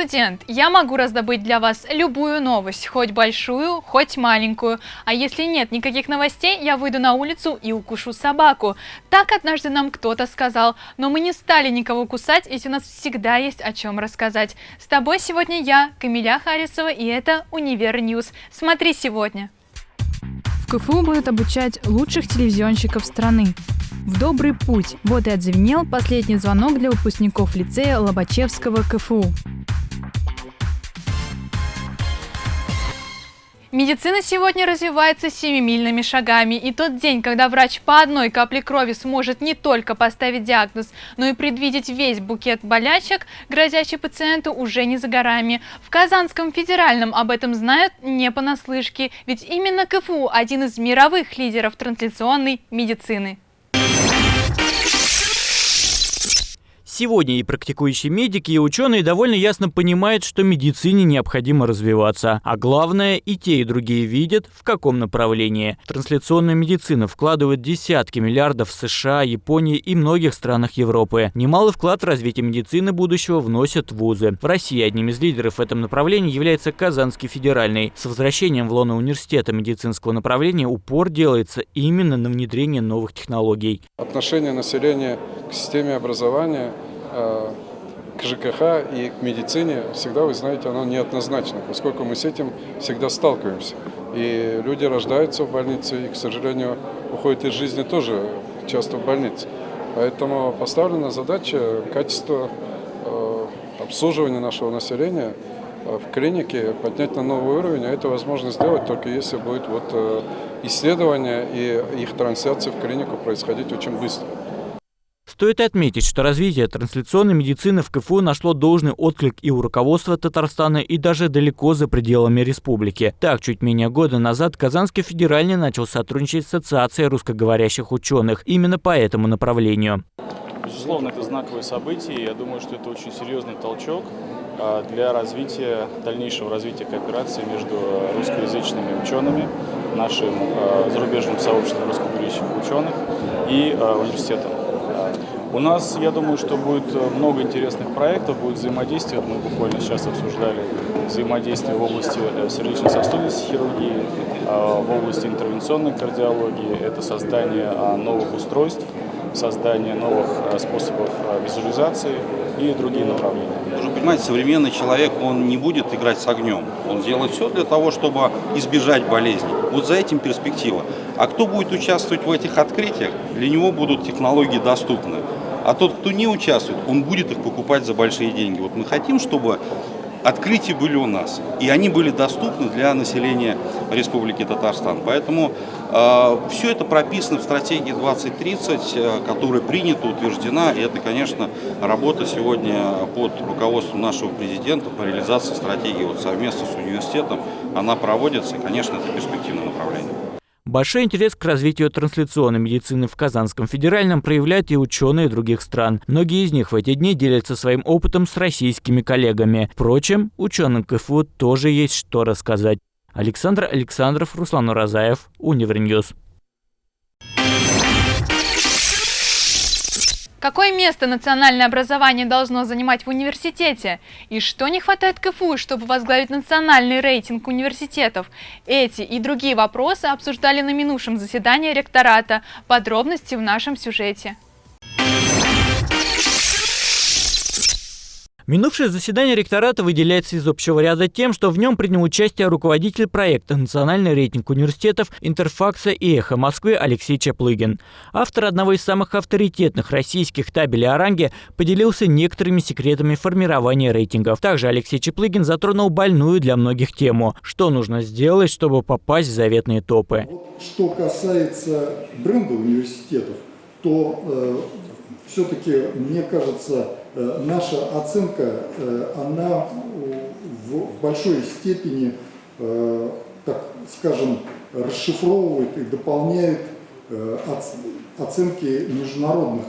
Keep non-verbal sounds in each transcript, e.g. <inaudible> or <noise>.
студент, я могу раздобыть для вас любую новость, хоть большую, хоть маленькую. А если нет никаких новостей, я выйду на улицу и укушу собаку. Так однажды нам кто-то сказал, но мы не стали никого кусать, ведь у нас всегда есть о чем рассказать. С тобой сегодня я, Камиля Харисова, и это Univer News. Смотри сегодня. В КФУ будут обучать лучших телевизионщиков страны. В добрый путь. Вот и отзвенел последний звонок для выпускников лицея Лобачевского КФУ. Медицина сегодня развивается семимильными шагами, и тот день, когда врач по одной капле крови сможет не только поставить диагноз, но и предвидеть весь букет болячек, грозящий пациенту, уже не за горами. В Казанском федеральном об этом знают не понаслышке, ведь именно КФУ – один из мировых лидеров трансляционной медицины. Сегодня и практикующие медики, и ученые довольно ясно понимают, что медицине необходимо развиваться. А главное, и те, и другие видят, в каком направлении. Трансляционная медицина вкладывает десятки миллиардов в США, Японии и многих странах Европы. Немалый вклад в развитие медицины будущего вносят вузы. В России одним из лидеров в этом направлении является Казанский федеральный. С возвращением в лоно университета медицинского направления упор делается именно на внедрение новых технологий. Отношение населения к системе образования – к ЖКХ и к медицине всегда, вы знаете, оно неоднозначно, поскольку мы с этим всегда сталкиваемся. И люди рождаются в больнице и, к сожалению, уходят из жизни тоже часто в больнице. Поэтому поставлена задача качества э, обслуживания нашего населения э, в клинике поднять на новый уровень, а это возможно сделать только если будет вот исследование и их трансляция в клинику происходить очень быстро. Стоит отметить, что развитие трансляционной медицины в КФУ нашло должный отклик и у руководства Татарстана, и даже далеко за пределами республики. Так, чуть менее года назад Казанский федеральный начал сотрудничать с Ассоциацией русскоговорящих ученых именно по этому направлению. Безусловно, это знаковое событие, я думаю, что это очень серьезный толчок а, для развития, дальнейшего развития кооперации между русскоязычными учеными, нашим а, зарубежным сообществом русскоговорящих ученых и а, университетом. У нас, я думаю, что будет э, много интересных проектов, будет взаимодействие. Мы буквально сейчас обсуждали взаимодействие в области э, сердечно-сосудистой хирургии, э, в области интервенционной кардиологии. Это создание новых устройств, создание новых способов визуализации и другие направления. Нужно понимать, современный человек, он не будет играть с огнем. Он делает все для того, чтобы избежать болезней. Вот за этим перспектива. А кто будет участвовать в этих открытиях, для него будут технологии доступны. А тот, кто не участвует, он будет их покупать за большие деньги. Вот мы хотим, чтобы открытия были у нас, и они были доступны для населения Республики Татарстан. Поэтому э, все это прописано в стратегии 2030, э, которая принята, утверждена, и это, конечно, работа сегодня под руководством нашего президента по реализации стратегии вот совместно с университетом, она проводится, и, конечно, это перспективное направление. Большой интерес к развитию трансляционной медицины в Казанском федеральном проявляют и ученые других стран. Многие из них в эти дни делятся своим опытом с российскими коллегами. Впрочем, ученым КФУ тоже есть что рассказать. Александр Александров, Руслан Уразаев, Univer News. Какое место национальное образование должно занимать в университете? И что не хватает КФУ, чтобы возглавить национальный рейтинг университетов? Эти и другие вопросы обсуждали на минувшем заседании ректората. Подробности в нашем сюжете. Минувшее заседание ректората выделяется из общего ряда тем, что в нем принял участие руководитель проекта «Национальный рейтинг университетов Интерфакса и Эхо Москвы» Алексей Чаплыгин. Автор одного из самых авторитетных российских табелей о ранге поделился некоторыми секретами формирования рейтингов. Также Алексей Чаплыгин затронул больную для многих тему – что нужно сделать, чтобы попасть в заветные топы. Что касается бренда университетов, то э, все-таки, мне кажется, наша оценка, э, она в большой степени, э, так скажем, расшифровывает и дополняет оценки международных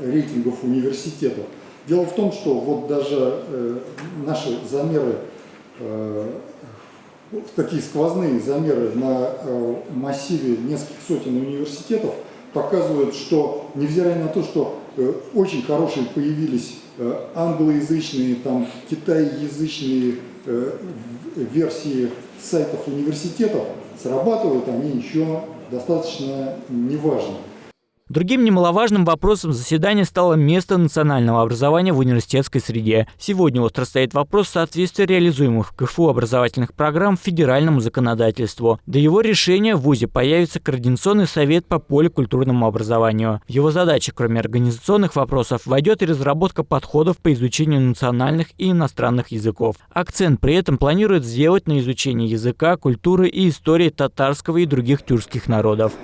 рейтингов университетов. Дело в том, что вот даже наши замеры, такие сквозные замеры на массиве нескольких сотен университетов показывают, что невзирая на то, что Э, очень хорошие появились э, англоязычные, там, китайязычные э, версии сайтов университетов срабатывают, они еще достаточно неважны. Другим немаловажным вопросом заседания стало место национального образования в университетской среде. Сегодня остро стоит вопрос соответствия реализуемых в КФУ образовательных программ федеральному законодательству. До его решения в ВУЗе появится Координационный совет по поликультурному образованию. В его задачи, кроме организационных вопросов, войдет и разработка подходов по изучению национальных и иностранных языков. Акцент при этом планирует сделать на изучение языка, культуры и истории татарского и других тюркских народов.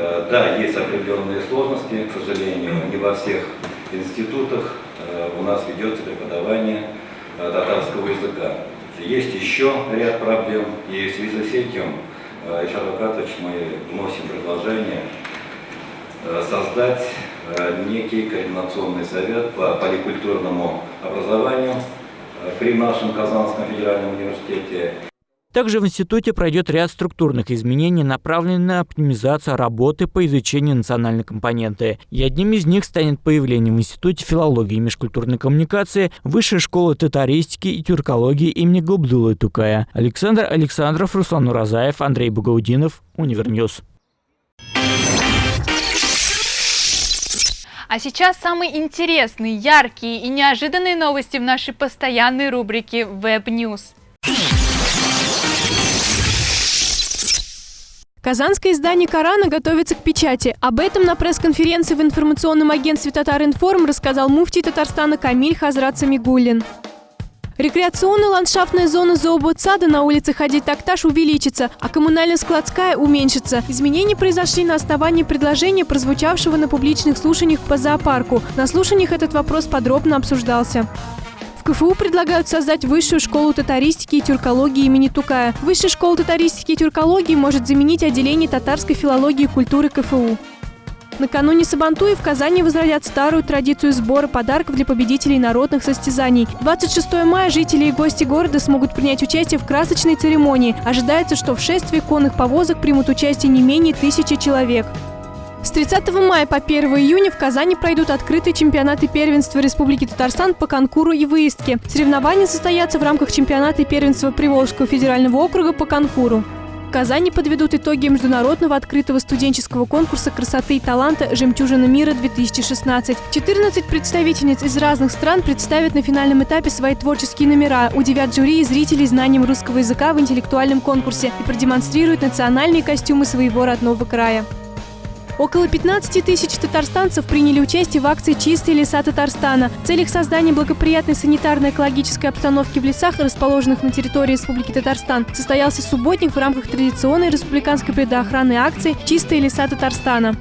Э, да, есть определенные сложности, к сожалению, не во всех институтах э, у нас ведется преподавание э, татарского языка. Есть еще ряд проблем, и в связи с этим, Ильшат Акатович, мы вносим предложение создать некий координационный совет по поликультурному образованию при нашем Казанском федеральном университете. Также в институте пройдет ряд структурных изменений, направленных на оптимизацию работы по изучению национальной компоненты. И одним из них станет появление в Институте филологии и межкультурной коммуникации Высшей школы татаристики и тюркологии имени Габдулы Тукая. Александр Александров, Руслан Уразаев, Андрей Бугаудинов, Univer News. А сейчас самые интересные, яркие и неожиданные новости в нашей постоянной рубрике Web News. Казанское издание «Корана» готовится к печати. Об этом на пресс-конференции в информационном агентстве «Татаринформ» рассказал муфтий Татарстана Камиль Хазрат Самигуллин. Рекреационная ландшафтная зона зооботсада на улице Хади Такташ увеличится, а коммунально-складская уменьшится. Изменения произошли на основании предложения, прозвучавшего на публичных слушаниях по зоопарку. На слушаниях этот вопрос подробно обсуждался. КФУ предлагают создать высшую школу татаристики и тюркологии имени Тукая. Высшая школа татаристики и тюркологии может заменить отделение татарской филологии и культуры КФУ. Накануне Сабантуи в Казани возродят старую традицию сбора подарков для победителей народных состязаний. 26 мая жители и гости города смогут принять участие в красочной церемонии. Ожидается, что в шествии конных повозок примут участие не менее тысячи человек. С 30 мая по 1 июня в Казани пройдут открытые чемпионаты первенства Республики Татарстан по конкуру и выездке. Соревнования состоятся в рамках чемпионата и первенства Приволжского федерального округа по конкуру. В Казани подведут итоги международного открытого студенческого конкурса красоты и таланта «Жемчужина мира-2016». 14 представительниц из разных стран представят на финальном этапе свои творческие номера, удивят жюри и зрителей знанием русского языка в интеллектуальном конкурсе и продемонстрируют национальные костюмы своего родного края. Около 15 тысяч татарстанцев приняли участие в акции «Чистые леса Татарстана». В целях создания благоприятной санитарно-экологической обстановки в лесах, расположенных на территории Республики Татарстан, состоялся субботник в рамках традиционной республиканской предохранной акции «Чистые леса Татарстана».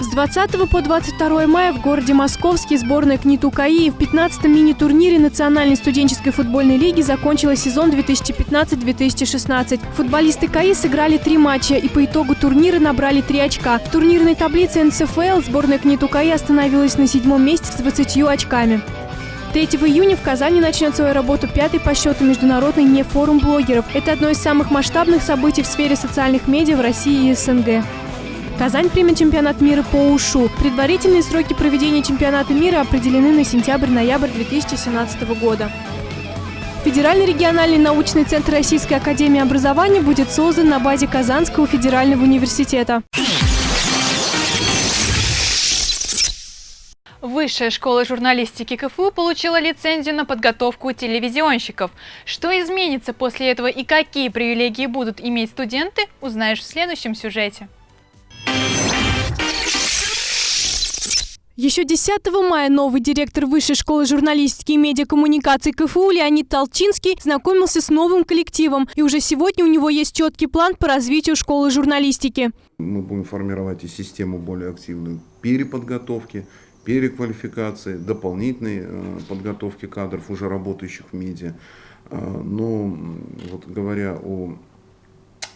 С 20 по 22 мая в городе Московский сборная КНИТУ КАИ в 15-м мини-турнире Национальной студенческой футбольной лиги закончила сезон 2015-2016. Футболисты КАИ сыграли три матча и по итогу турнира набрали три очка. В турнирной таблице НСФЛ сборная КНИТУ КАИ остановилась на седьмом месте с 20 очками. 3 июня в Казани начнет свою работу пятый по счету международный нефорум блогеров. Это одно из самых масштабных событий в сфере социальных медиа в России и СНГ. Казань примет чемпионат мира по УШУ. Предварительные сроки проведения чемпионата мира определены на сентябрь-ноябрь 2017 года. Федеральный региональный научный центр Российской академии образования будет создан на базе Казанского федерального университета. Высшая школа журналистики КФУ получила лицензию на подготовку телевизионщиков. Что изменится после этого и какие привилегии будут иметь студенты, узнаешь в следующем сюжете. Еще 10 мая новый директор Высшей школы журналистики и медиакоммуникаций КФУ Леонид Толчинский знакомился с новым коллективом. И уже сегодня у него есть четкий план по развитию школы журналистики. Мы будем формировать и систему более активной переподготовки, переквалификации, дополнительной э, подготовки кадров, уже работающих в медиа. Э, но вот говоря о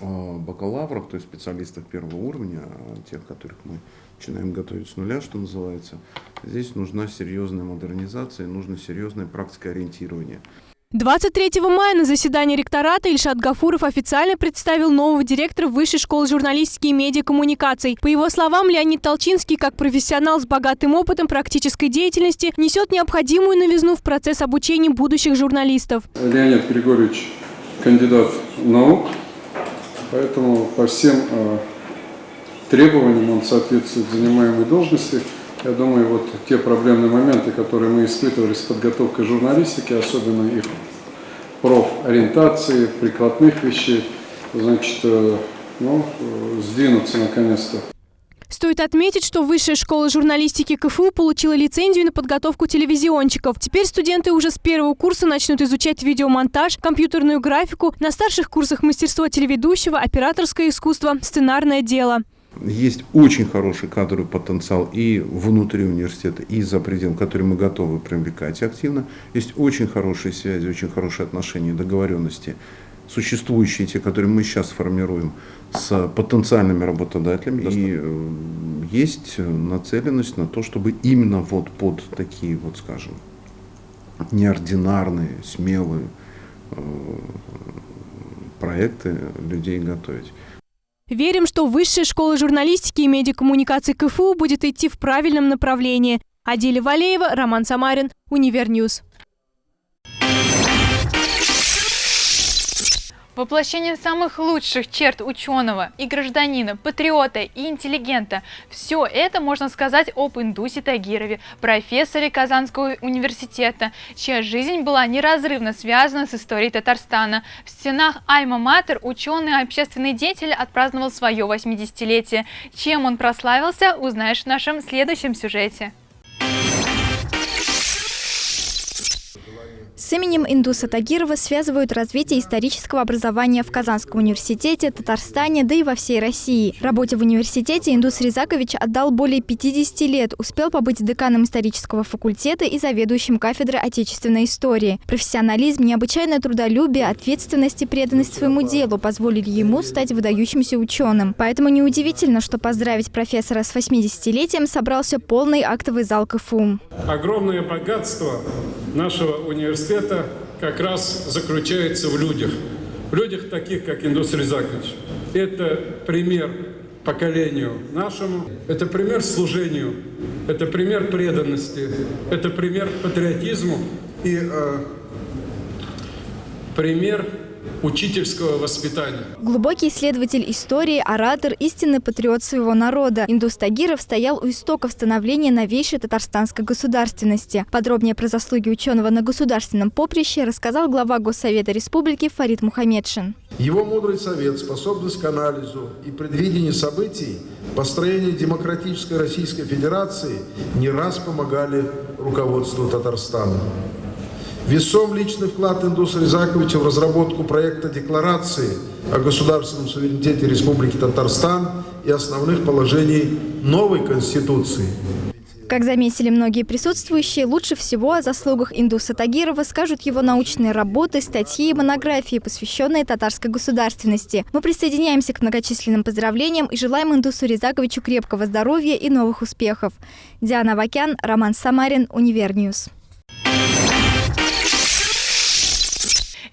бакалаврах, то есть специалистов первого уровня, тех, которых мы начинаем готовить с нуля, что называется, здесь нужна серьезная модернизация, нужно серьезное практикое ориентирование. 23 мая на заседании ректората Ильшат Гафуров официально представил нового директора Высшей школы журналистики и медиакоммуникаций. По его словам, Леонид Толчинский, как профессионал с богатым опытом практической деятельности, несет необходимую новизну в процесс обучения будущих журналистов. Леонид Григорьевич кандидат наук, поэтому по всем э, требованиям он соответствует занимаемой должности. Я думаю, вот те проблемные моменты, которые мы испытывали с подготовкой журналистики, особенно их профориентации, прикладных вещей, значит, э, ну, сдвинуться наконец-то. Стоит отметить, что Высшая школа журналистики КФУ получила лицензию на подготовку телевизионщиков. Теперь студенты уже с первого курса начнут изучать видеомонтаж, компьютерную графику, на старших курсах мастерство телеведущего, операторское искусство, сценарное дело. Есть очень хороший кадровый потенциал и внутри университета, и за пределом, который мы готовы привлекать активно. Есть очень хорошие связи, очень хорошие отношения, договоренности, существующие, те, которые мы сейчас формируем с потенциальными работодателями. И э, есть нацеленность на то, чтобы именно вот под такие, вот скажем, неординарные, смелые э, проекты людей готовить. Верим, что Высшая школа журналистики и медиакоммуникации КФУ будет идти в правильном направлении. Адиля Валеева, Роман Самарин, Univer News. Воплощение самых лучших черт ученого и гражданина, патриота и интеллигента – все это можно сказать об Индусе Тагирове, профессоре Казанского университета, чья жизнь была неразрывно связана с историей Татарстана. В стенах Альма-Матер ученый и общественный деятель отпраздновал свое 80-летие. Чем он прославился, узнаешь в нашем следующем сюжете. С именем Индуса Тагирова связывают развитие исторического образования в Казанском университете, Татарстане, да и во всей России. Работе в университете Индус Рязакович отдал более 50 лет, успел побыть деканом исторического факультета и заведующим кафедры отечественной истории. Профессионализм, необычайное трудолюбие, ответственность и преданность своему делу позволили ему стать выдающимся ученым. Поэтому неудивительно, что поздравить профессора с 80-летием собрался полный актовый зал КФУ. Огромное богатство нашего университета университета как раз заключается в людях. В людях таких, как Индус Рязакович. Это пример поколению нашему, это пример служению, это пример преданности, это пример патриотизму и э, пример учительского воспитания. Глубокий исследователь истории, оратор, истинный патриот своего народа. Индус Тагиров стоял у истоков становления новейшей татарстанской государственности. Подробнее про заслуги ученого на государственном поприще рассказал глава Госсовета Республики Фарид Мухаммедшин. Его мудрый совет, способность к анализу и предвидению событий, построение демократической Российской Федерации не раз помогали руководству Татарстана. Весом личный вклад Индуса Рязаковича в разработку проекта декларации о государственном суверенитете Республики Татарстан и основных положений новой Конституции. Как заметили многие присутствующие, лучше всего о заслугах Индуса Тагирова скажут его научные работы, статьи и монографии, посвященные татарской государственности. Мы присоединяемся к многочисленным поздравлениям и желаем Индусу Рязаковичу крепкого здоровья и новых успехов. Диана Вакян, Роман Самарин, Univer News.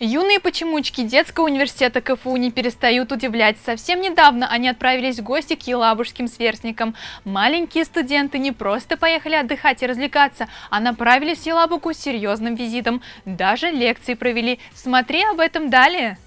Юные почемучки детского университета КФУ не перестают удивлять. Совсем недавно они отправились в гости к елабужским сверстникам. Маленькие студенты не просто поехали отдыхать и развлекаться, а направились в Елабугу с серьезным визитом. Даже лекции провели. Смотри об этом далее.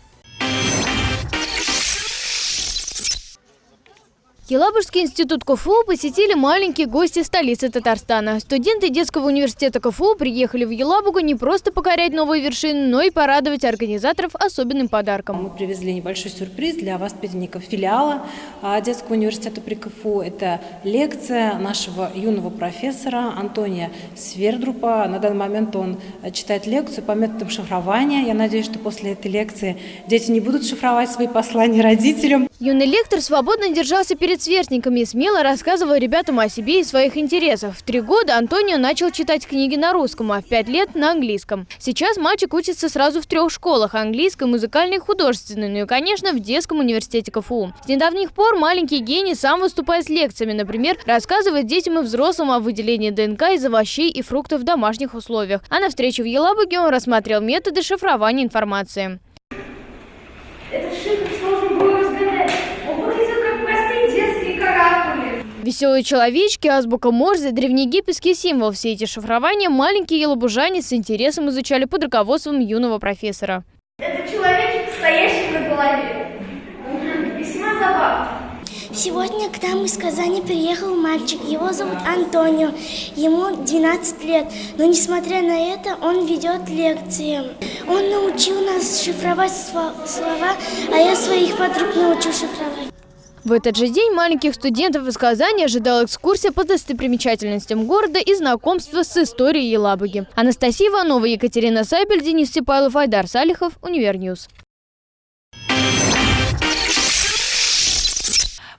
Елабужский институт КФУ посетили маленькие гости столицы Татарстана. Студенты детского университета КФУ приехали в Елабугу не просто покорять новые вершины, но и порадовать организаторов особенным подарком. Мы привезли небольшой сюрприз для воспитанников филиала а, детского университета при КФУ. Это лекция нашего юного профессора Антония Свердрупа. На данный момент он читает лекцию по методам шифрования. Я надеюсь, что после этой лекции дети не будут шифровать свои послания родителям. Юный лектор свободно держался перед сверстниками и смело рассказывал ребятам о себе и своих интересах. В три года Антонио начал читать книги на русском, а в пять лет на английском. Сейчас мальчик учится сразу в трех школах – английской, музыкальной и художественной, ну и, конечно, в детском университете КФУ. С недавних пор маленький гений сам выступает с лекциями, например, рассказывает детям и взрослым о выделении ДНК из овощей и фруктов в домашних условиях. А на встрече в Елабуге он рассмотрел методы шифрования информации. Веселые человечки, азбука Морзе, древнеегипетский символ. Все эти шифрования маленькие елабужане с интересом изучали под руководством юного профессора. Это человек, стоящий на голове. Весьма забавно. Сегодня к нам из Казани приехал мальчик. Его зовут Антонио. Ему 12 лет. Но несмотря на это, он ведет лекции. Он научил нас шифровать слова, а я своих подруг научу шифровать. В этот же день маленьких студентов из Казани ожидала экскурсия по достопримечательностям города и знакомство с историей Елабуги. Анастасия Иванова, Екатерина Сайбель, Денис Степайлов, Айдар Салихов, Univer News.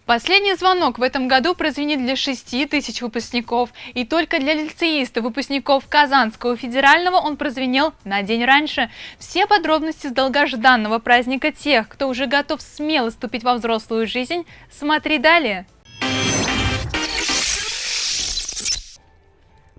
Последний звонок в этом году прозвенит для 6 тысяч выпускников. И только для лицеистов, выпускников Казанского федерального, он прозвенел на день раньше. Все подробности с долгожданного праздника тех, кто уже готов смело ступить во взрослую жизнь, смотри далее.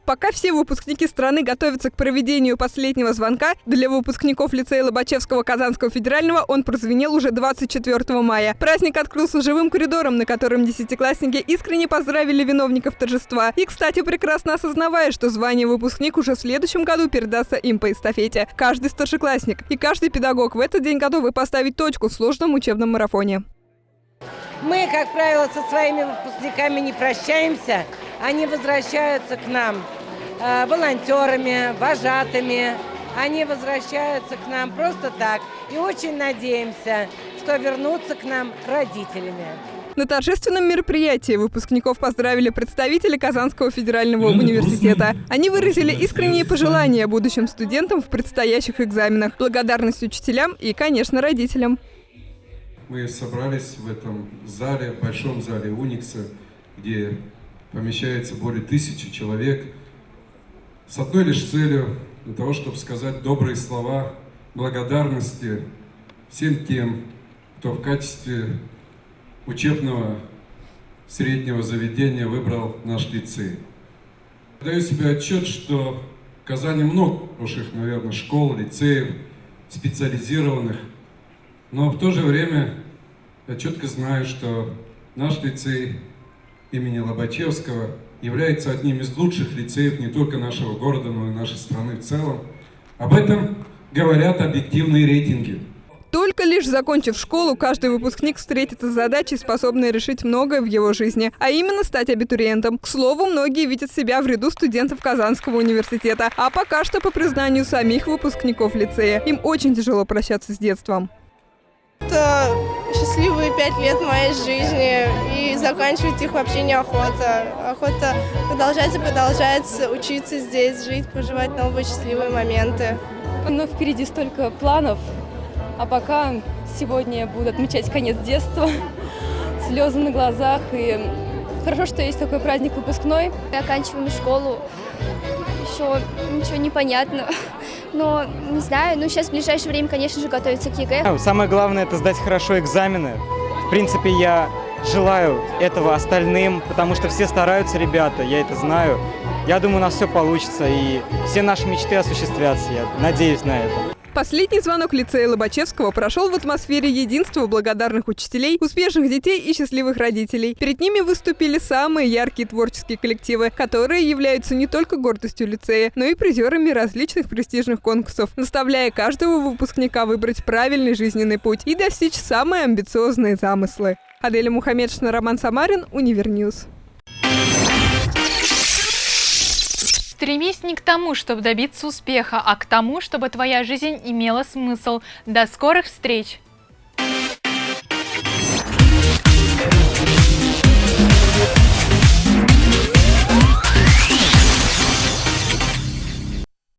Пока все выпускники страны готовятся к проведению последнего звонка, для выпускников лицея Лобачевского Казанского федерального он прозвенел уже 24 мая. Праздник открылся живым коридором, на котором десятиклассники искренне поздравили виновников торжества. И, кстати, прекрасно осознавая, что звание выпускник уже в следующем году передастся им по эстафете. Каждый старшеклассник и каждый педагог в этот день готовы поставить точку в сложном учебном марафоне. Мы, как правило, со своими выпускниками не прощаемся, они возвращаются к нам э, волонтерами, вожатыми. Они возвращаются к нам просто так. И очень надеемся, что вернутся к нам родителями. На торжественном мероприятии выпускников поздравили представители Казанского федерального университета. Они выразили искренние пожелания будущим студентам в предстоящих экзаменах, благодарность учителям и, конечно, родителям. Мы собрались в этом зале, большом зале Уникса, где помещается более тысячи человек, с одной лишь целью, для того, чтобы сказать добрые слова благодарности всем тем, кто в качестве учебного среднего заведения выбрал наш лицей. Даю себе отчет, что в Казани много хороших, наверное, школ, лицеев, специализированных, но в то же время я четко знаю, что наш лицей имени Лобачевского является одним из лучших лицеев не только нашего города, но и нашей страны в целом. Об этом говорят объективные рейтинги. Только лишь закончив школу, каждый выпускник встретится с задачей, способной решить многое в его жизни, а именно стать абитуриентом. К слову, многие видят себя в ряду студентов Казанского университета, а пока что, по признанию самих выпускников лицея, им очень тяжело прощаться с детством. Это счастливые пять лет моей жизни, и заканчивать их вообще неохота. Охота продолжать и продолжать учиться здесь, жить, проживать новые счастливые моменты. Но впереди столько планов, а пока сегодня я буду отмечать конец детства, <laughs> слезы на глазах, и хорошо, что есть такой праздник выпускной. Мы оканчиваем школу, еще ничего не понятно. <laughs> Но, не знаю, ну сейчас в ближайшее время, конечно же, готовиться к ЕГЭ. Самое главное – это сдать хорошо экзамены. В принципе, я желаю этого остальным, потому что все стараются, ребята, я это знаю. Я думаю, у нас все получится, и все наши мечты осуществятся, я надеюсь на это. Последний звонок лицея Лобачевского прошел в атмосфере единства благодарных учителей, успешных детей и счастливых родителей. Перед ними выступили самые яркие творческие коллективы, которые являются не только гордостью лицея, но и призерами различных престижных конкурсов, наставляя каждого выпускника выбрать правильный жизненный путь и достичь самые амбициозные замыслы. Аделя Мухаммедшина, Роман Самарин, UniverNews. Стремись не к тому, чтобы добиться успеха, а к тому, чтобы твоя жизнь имела смысл. До скорых встреч!